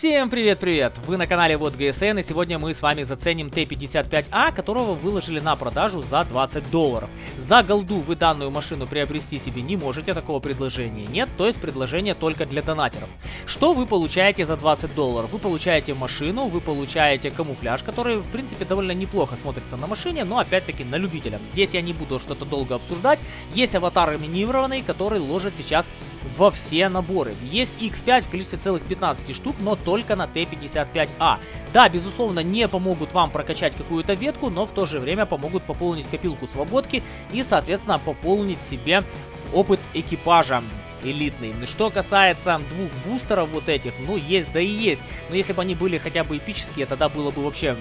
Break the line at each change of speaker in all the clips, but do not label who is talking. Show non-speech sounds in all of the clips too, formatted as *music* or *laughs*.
Всем привет-привет! Вы на канале Вот ГСН и сегодня мы с вами заценим Т-55А, которого выложили на продажу за 20 долларов. За голду вы данную машину приобрести себе не можете, такого предложения нет, то есть предложение только для донатеров. Что вы получаете за 20 долларов? Вы получаете машину, вы получаете камуфляж, который в принципе довольно неплохо смотрится на машине, но опять-таки на любителя. Здесь я не буду что-то долго обсуждать. Есть аватар минированный, который ложит сейчас во все наборы. Есть X5 в количестве целых 15 штук, но только на Т-55А. Да, безусловно, не помогут вам прокачать какую-то ветку, но в то же время помогут пополнить копилку свободки и, соответственно, пополнить себе опыт экипажа элитный. Что касается двух бустеров вот этих, ну есть да и есть. Но если бы они были хотя бы эпические, тогда было бы вообще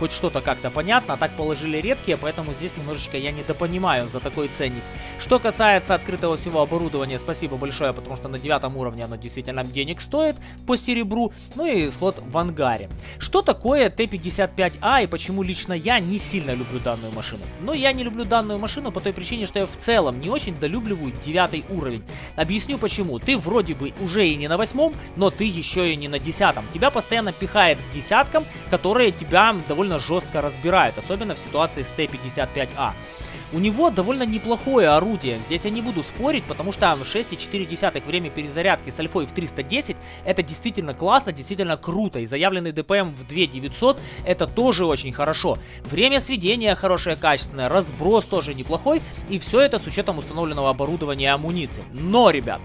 хоть что-то как-то понятно, а так положили редкие, поэтому здесь немножечко я недопонимаю за такой ценник. Что касается открытого всего оборудования, спасибо большое, потому что на девятом уровне оно действительно денег стоит по серебру, ну и слот в ангаре. Что такое Т-55А и почему лично я не сильно люблю данную машину? Ну, я не люблю данную машину по той причине, что я в целом не очень долюбливаю девятый уровень. Объясню почему. Ты вроде бы уже и не на восьмом, но ты еще и не на десятом. Тебя постоянно пихает к десяткам, которые тебя довольно довольно жестко разбирает, особенно в ситуации с Т-55А. У него довольно неплохое орудие, здесь я не буду спорить, потому что 6,4 время перезарядки с альфой в 310 это действительно классно, действительно круто, и заявленный ДПМ в 2900 это тоже очень хорошо. Время сведения хорошее, качественное, разброс тоже неплохой, и все это с учетом установленного оборудования и амуниции. Но, ребят,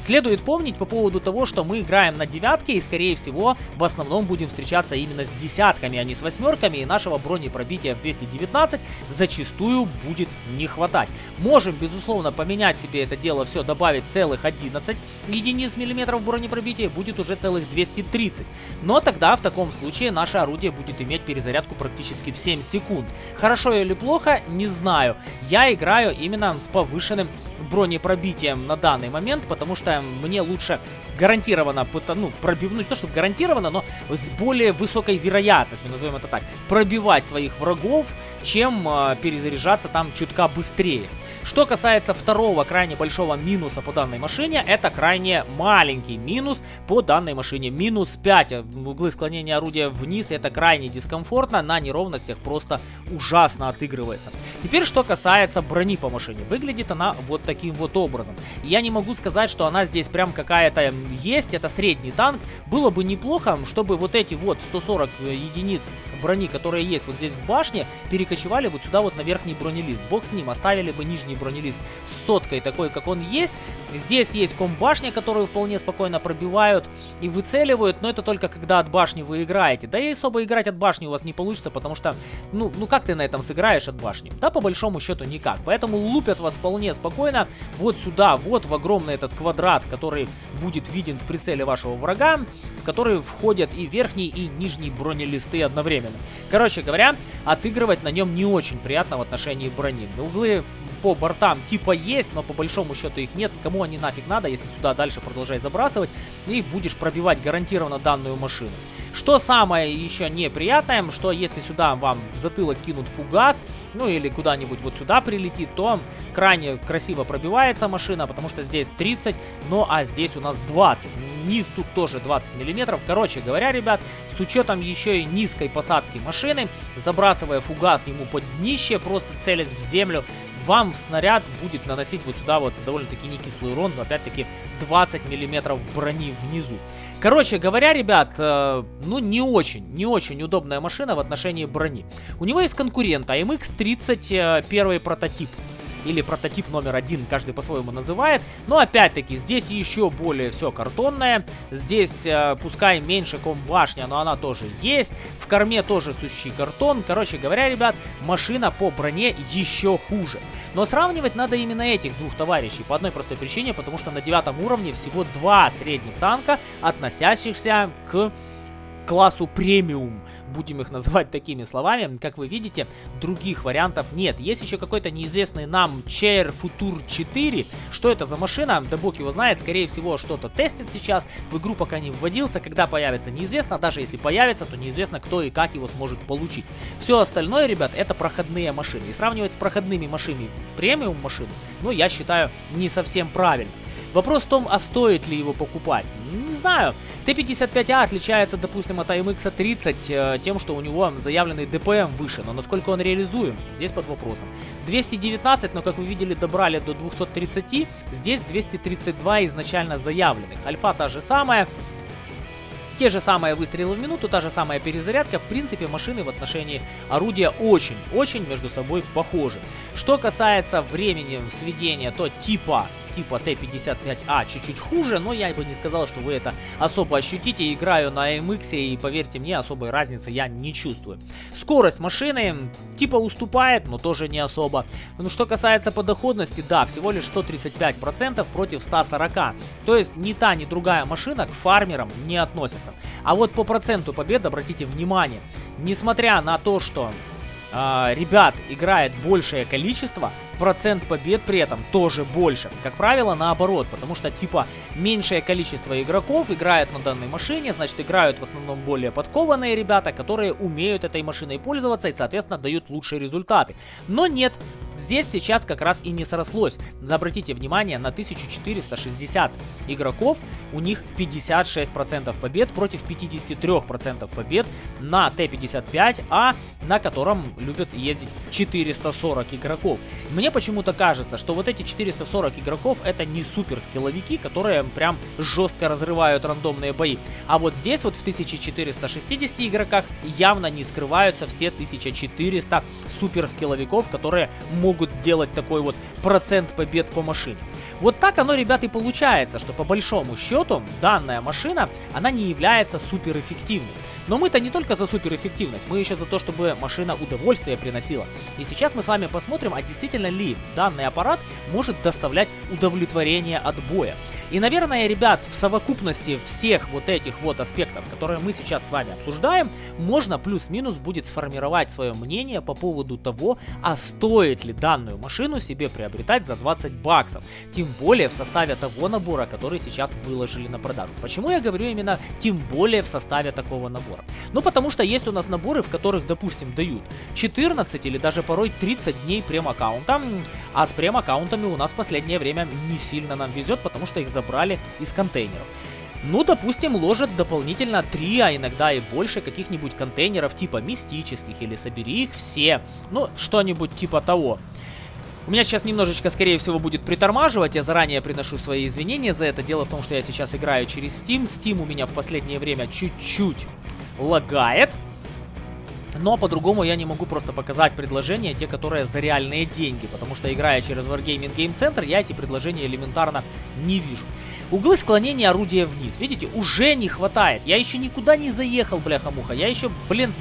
Следует помнить по поводу того, что мы играем на девятке и, скорее всего, в основном будем встречаться именно с десятками, а не с восьмерками, и нашего бронепробития в 219 зачастую будет не хватать. Можем, безусловно, поменять себе это дело все, добавить целых 11 единиц миллиметров бронепробития, будет уже целых 230. Но тогда, в таком случае, наше орудие будет иметь перезарядку практически в 7 секунд. Хорошо или плохо, не знаю. Я играю именно с повышенным бронепробитием на данный момент, потому что мне лучше гарантированно, ну, пробивнуть, то чтобы гарантированно, но с более высокой вероятностью, назовем это так, пробивать своих врагов, чем э, перезаряжаться там чутка быстрее. Что касается второго крайне большого минуса по данной машине, это крайне маленький минус по данной машине. Минус 5 в углы склонения орудия вниз, это крайне дискомфортно, на неровностях просто ужасно отыгрывается. Теперь, что касается брони по машине. Выглядит она вот таким вот образом. Я не могу сказать, что она здесь прям какая-то есть, это средний танк. Было бы неплохо, чтобы вот эти вот 140 э, единиц брони, которые есть вот здесь в башне, перекочевали вот сюда вот на верхний бронелист. Бог с ним, оставили бы нижний бронелист с соткой такой, как он есть. Здесь есть комбашня, которую вполне спокойно пробивают и выцеливают, но это только когда от башни вы играете. Да и особо играть от башни у вас не получится, потому что, ну, ну как ты на этом сыграешь от башни? Да, по большому счету никак. Поэтому лупят вас вполне спокойно вот сюда, вот в огромный этот квадрат, который будет виден в прицеле вашего врага, в который входят и верхний, и нижний бронелисты одновременно. Короче говоря, отыгрывать на нем не очень приятно в отношении брони. Углы по бортам типа есть, но по большому счету их нет. Кому они нафиг надо, если сюда дальше продолжать забрасывать и будешь пробивать гарантированно данную машину. Что самое еще неприятное, что если сюда вам в затылок кинут фугас, ну или куда-нибудь вот сюда прилетит, то крайне красиво пробивается машина, потому что здесь 30, ну а здесь у нас 20. Низ тут тоже 20 миллиметров. Короче говоря, ребят, с учетом еще и низкой посадки машины, забрасывая фугас ему под днище, просто целясь в землю, вам снаряд будет наносить вот сюда вот довольно-таки не кислый урон, но опять-таки 20 миллиметров брони внизу. Короче говоря, ребят, э, ну не очень, не очень удобная машина в отношении брони. У него есть конкурент AMX-30 э, первый прототип или прототип номер один, каждый по-своему называет. Но опять-таки, здесь еще более все картонное. Здесь, э, пускай меньше комбашня, но она тоже есть. В корме тоже сущий картон. Короче говоря, ребят, машина по броне еще хуже. Но сравнивать надо именно этих двух товарищей по одной простой причине, потому что на девятом уровне всего два средних танка, относящихся к классу премиум, будем их называть такими словами. Как вы видите, других вариантов нет. Есть еще какой-то неизвестный нам Chair Futur 4. Что это за машина? Да бог его знает. Скорее всего, что-то тестит сейчас. В игру пока не вводился. Когда появится, неизвестно. Даже если появится, то неизвестно, кто и как его сможет получить. Все остальное, ребят, это проходные машины. И сравнивать с проходными машинами премиум машин, ну, я считаю, не совсем правильно. Вопрос в том, а стоит ли его покупать? Не знаю. Т-55А отличается, допустим, от AMX 30 э, тем, что у него заявленный ДПМ выше, но насколько он реализуем, здесь под вопросом. 219, но как вы видели, добрали до 230, здесь 232 изначально заявленных. Альфа та же самая, те же самые выстрелы в минуту, та же самая перезарядка. В принципе, машины в отношении орудия очень-очень между собой похожи. Что касается времени сведения, то типа типа Т-55А чуть-чуть хуже, но я бы не сказал, что вы это особо ощутите. Играю на MX и поверьте мне, особой разницы я не чувствую. Скорость машины типа уступает, но тоже не особо. Ну что касается подоходности, да, всего лишь 135% против 140. То есть ни та, ни другая машина к фармерам не относится. А вот по проценту побед обратите внимание, несмотря на то, что э, ребят играет большее количество, процент побед при этом тоже больше. Как правило, наоборот, потому что типа меньшее количество игроков играет на данной машине, значит играют в основном более подкованные ребята, которые умеют этой машиной пользоваться и, соответственно, дают лучшие результаты. Но нет, здесь сейчас как раз и не срослось. Обратите внимание, на 1460 игроков у них 56% побед против 53% побед на Т-55, а на котором любят ездить 440 игроков. Мне почему-то кажется, что вот эти 440 игроков это не супер скилловики, которые прям жестко разрывают рандомные бои. А вот здесь вот в 1460 игроках явно не скрываются все 1400 супер скилловиков, которые могут сделать такой вот процент побед по машине. Вот так оно, ребят, и получается, что по большому счету данная машина, она не является супер эффективной. Но мы-то не только за суперэффективность, мы еще за то, чтобы машина удовольствие приносила. И сейчас мы с вами посмотрим, а действительно ли данный аппарат может доставлять удовлетворение от боя. И, наверное, ребят, в совокупности всех вот этих вот аспектов, которые мы сейчас с вами обсуждаем, можно плюс-минус будет сформировать свое мнение по поводу того, а стоит ли данную машину себе приобретать за 20 баксов. Тем более в составе того набора, который сейчас выложили на продажу. Почему я говорю именно тем более в составе такого набора? Ну, потому что есть у нас наборы, в которых, допустим, дают 14 или даже порой 30 дней прем-аккаунта, а с прем-аккаунтами у нас в последнее время не сильно нам везет, потому что их за забрали из контейнеров. Ну, допустим, ложат дополнительно 3, а иногда и больше каких-нибудь контейнеров типа мистических или собери их все. Ну, что-нибудь типа того. У меня сейчас немножечко, скорее всего, будет притормаживать. Я заранее приношу свои извинения за это. Дело в том, что я сейчас играю через Steam. Steam у меня в последнее время чуть-чуть лагает. Но по-другому я не могу просто показать предложения, те, которые за реальные деньги. Потому что, играя через Wargaming Game Center, я эти предложения элементарно не вижу. Углы склонения орудия вниз. Видите, уже не хватает. Я еще никуда не заехал, бляха-муха. Я еще, блин,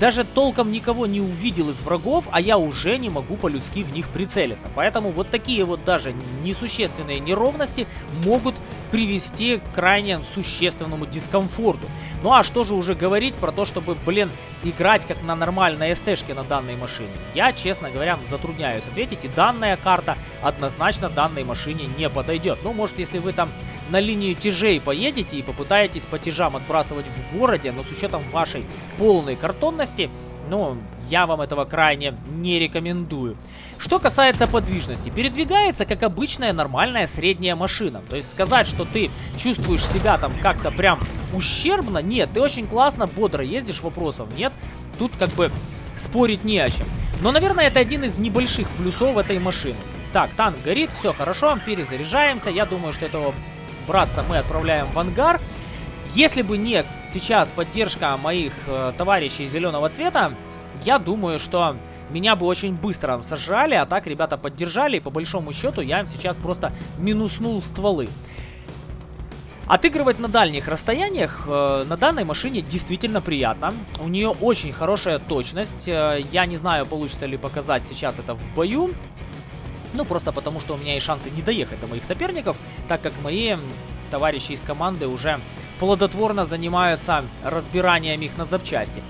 даже толком никого не увидел из врагов, а я уже не могу по-людски в них прицелиться. Поэтому вот такие вот даже несущественные неровности могут привести к крайне существенному дискомфорту. Ну а что же уже говорить про то, чтобы, блин, играть как на нормальной СТ-шке на данной машине? Я, честно говоря, затрудняюсь ответить, и данная карта однозначно данной машине не подойдет. Ну, может, если вы там на линию тяжей поедете и попытаетесь по тяжам отбрасывать в городе, но с учетом вашей полной картонности, ну, я вам этого крайне не рекомендую. Что касается подвижности, передвигается как обычная нормальная средняя машина. То есть сказать, что ты чувствуешь себя там как-то прям ущербно, нет, ты очень классно, бодро ездишь, вопросов нет. Тут как бы спорить не о чем. Но, наверное, это один из небольших плюсов этой машины. Так, танк горит, все хорошо, перезаряжаемся. Я думаю, что этого братца мы отправляем в ангар. Если бы не сейчас поддержка моих э, товарищей зеленого цвета, я думаю, что меня бы очень быстро сожрали, а так ребята поддержали, и по большому счету я им сейчас просто минуснул стволы. Отыгрывать на дальних расстояниях э, на данной машине действительно приятно. У нее очень хорошая точность. Э, я не знаю, получится ли показать сейчас это в бою. Ну, просто потому, что у меня есть шансы не доехать до моих соперников, так как мои товарищи из команды уже плодотворно занимаются разбиранием их на запчасти.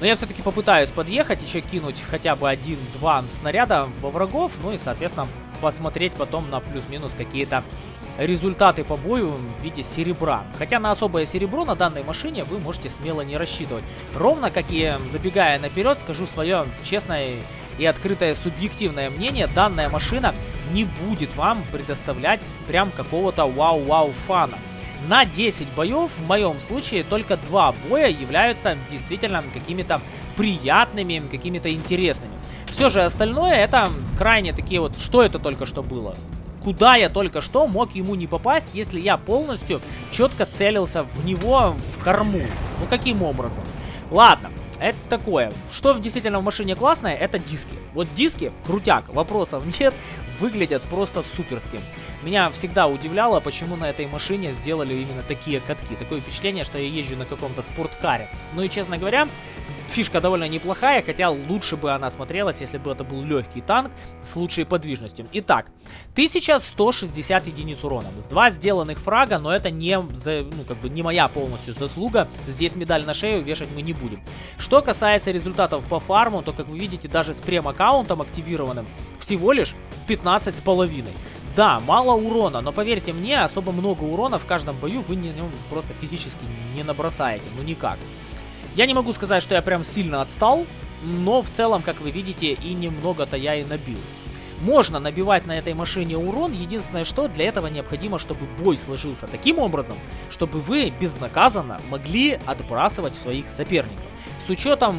Но я все-таки попытаюсь подъехать, еще кинуть хотя бы один-два снаряда во врагов, ну и, соответственно, посмотреть потом на плюс-минус какие-то результаты по бою в виде серебра. Хотя на особое серебро на данной машине вы можете смело не рассчитывать. Ровно как и забегая наперед, скажу свое честное и открытое субъективное мнение, данная машина не будет вам предоставлять прям какого-то вау-вау фана. На 10 боев, в моем случае, только 2 боя являются действительно какими-то приятными, какими-то интересными. Все же остальное это крайне такие вот, что это только что было? Куда я только что мог ему не попасть, если я полностью четко целился в него в корму? Ну каким образом? Ладно, это такое. Что действительно в машине классное, это диски. Вот диски, крутяк, вопросов *laughs* нет, выглядят просто суперски. Меня всегда удивляло, почему на этой машине сделали именно такие катки. Такое впечатление, что я езжу на каком-то спорткаре. Ну и честно говоря, Фишка довольно неплохая, хотя лучше бы она смотрелась, если бы это был легкий танк с лучшей подвижностью. Итак, 1160 единиц урона. Два сделанных фрага, но это не, за, ну, как бы не моя полностью заслуга. Здесь медаль на шею вешать мы не будем. Что касается результатов по фарму, то, как вы видите, даже с прем-аккаунтом активированным, всего лишь 15 с половиной. Да, мало урона, но поверьте мне, особо много урона в каждом бою вы на нем просто физически не набросаете, ну никак. Я не могу сказать, что я прям сильно отстал, но в целом, как вы видите, и немного-то я и набил. Можно набивать на этой машине урон, единственное что, для этого необходимо, чтобы бой сложился таким образом, чтобы вы безнаказанно могли отбрасывать своих соперников. С учетом,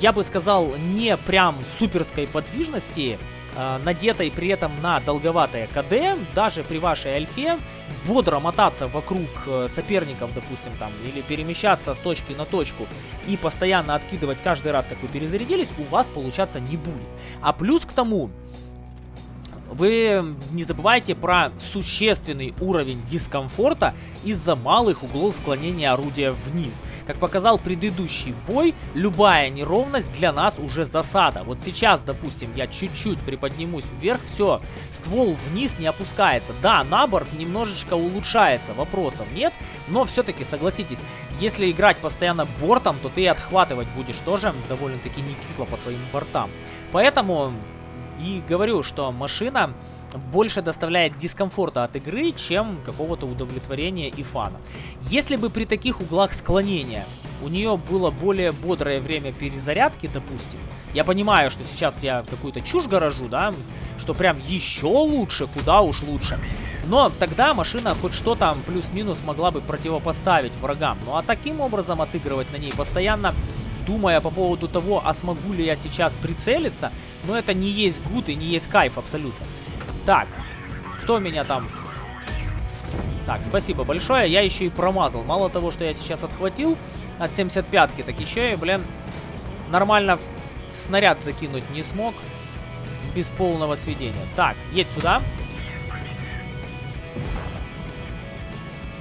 я бы сказал, не прям суперской подвижности, э, надетой при этом на долговатое КД, даже при вашей альфе, бодро мотаться вокруг э, соперников, допустим, там, или перемещаться с точки на точку и постоянно откидывать каждый раз, как вы перезарядились, у вас получаться не будет. А плюс к тому, вы не забывайте про существенный уровень дискомфорта из-за малых углов склонения орудия вниз. Как показал предыдущий бой, любая неровность для нас уже засада. Вот сейчас, допустим, я чуть-чуть приподнимусь вверх, все, ствол вниз не опускается. Да, наборд немножечко улучшается, вопросов нет, но все-таки, согласитесь, если играть постоянно бортом, то ты отхватывать будешь тоже довольно-таки не кисло по своим бортам. Поэтому и говорю, что машина больше доставляет дискомфорта от игры, чем какого-то удовлетворения и фана. Если бы при таких углах склонения у нее было более бодрое время перезарядки, допустим, я понимаю, что сейчас я какую-то чушь гаражу, да, что прям еще лучше, куда уж лучше. Но тогда машина хоть что там плюс-минус могла бы противопоставить врагам. Ну а таким образом отыгрывать на ней постоянно думая по поводу того, а смогу ли я сейчас прицелиться, но это не есть гуд и не есть кайф абсолютно. Так, кто меня там... Так, спасибо большое, я еще и промазал. Мало того, что я сейчас отхватил от 75-ки, так еще и, блин, нормально снаряд закинуть не смог без полного сведения. Так, едь сюда.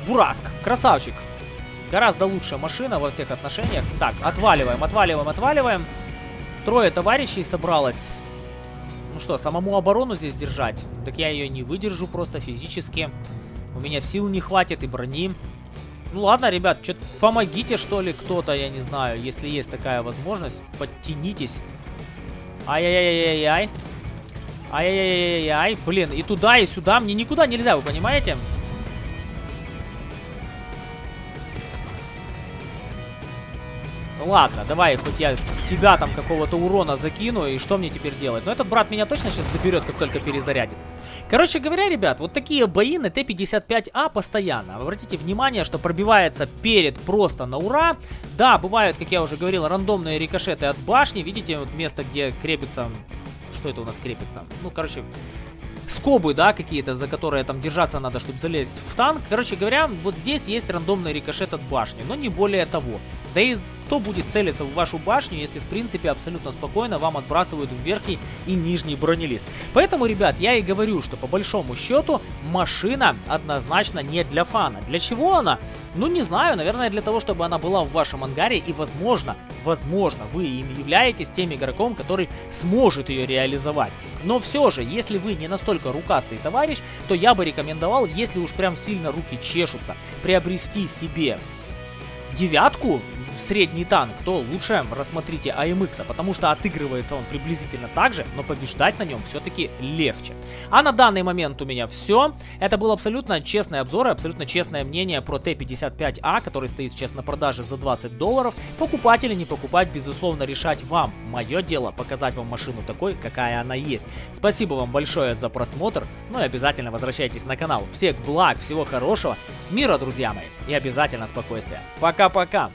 Бураск, красавчик. Гораздо лучшая машина во всех отношениях. Так, отваливаем, отваливаем, отваливаем. Трое товарищей собралось. Ну что, самому оборону здесь держать? Так я ее не выдержу просто физически. У меня сил не хватит и брони. Ну ладно, ребят, что-то помогите, что ли, кто-то, я не знаю, если есть такая возможность. Подтянитесь. Ай-яй-яй-яй-яй. Ай-яй-яй-яй-яй. Блин, и туда, и сюда. Мне никуда нельзя, вы понимаете? Ладно, давай, хоть я в тебя там какого-то урона закину, и что мне теперь делать? Но этот брат меня точно сейчас доберет, как только перезарядится. Короче говоря, ребят, вот такие бои на Т-55А постоянно. Обратите внимание, что пробивается перед просто на ура. Да, бывают, как я уже говорил, рандомные рикошеты от башни. Видите, вот место, где крепится... Что это у нас крепится? Ну, короче, скобы, да, какие-то, за которые там держаться надо, чтобы залезть в танк. Короче говоря, вот здесь есть рандомный рикошет от башни, но не более того. Да и кто будет целиться в вашу башню, если в принципе абсолютно спокойно вам отбрасывают в верхний и нижний бронелист. Поэтому, ребят, я и говорю, что по большому счету машина однозначно не для фана. Для чего она? Ну, не знаю, наверное, для того, чтобы она была в вашем ангаре и, возможно, возможно, вы им являетесь тем игроком, который сможет ее реализовать. Но все же, если вы не настолько рукастый товарищ, то я бы рекомендовал, если уж прям сильно руки чешутся, приобрести себе девятку средний танк, то лучше рассмотрите AMX, потому что отыгрывается он приблизительно так же, но побеждать на нем все-таки легче. А на данный момент у меня все. Это был абсолютно честный обзор и абсолютно честное мнение про Т-55А, который стоит сейчас на продаже за 20 долларов. Покупать или не покупать, безусловно, решать вам. Мое дело показать вам машину такой, какая она есть. Спасибо вам большое за просмотр, ну и обязательно возвращайтесь на канал. Всех благ, всего хорошего, мира, друзья мои, и обязательно спокойствия. Пока-пока!